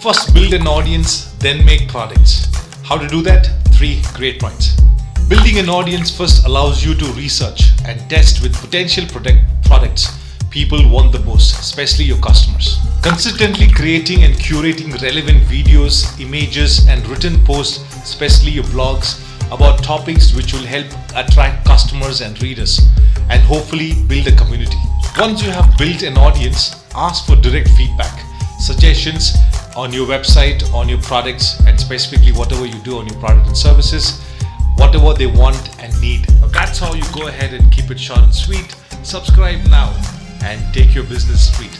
First, build an audience, then make products. How to do that? Three great points. Building an audience first allows you to research and test with potential product products people want the most, especially your customers. Consistently creating and curating relevant videos, images, and written posts, especially your blogs, about topics which will help attract customers and readers and hopefully build a community. Once you have built an audience, ask for direct feedback, suggestions on your website, on your products, and specifically whatever you do on your product and services, whatever they want and need. That's how you go ahead and keep it short and sweet. Subscribe now and take your business sweet.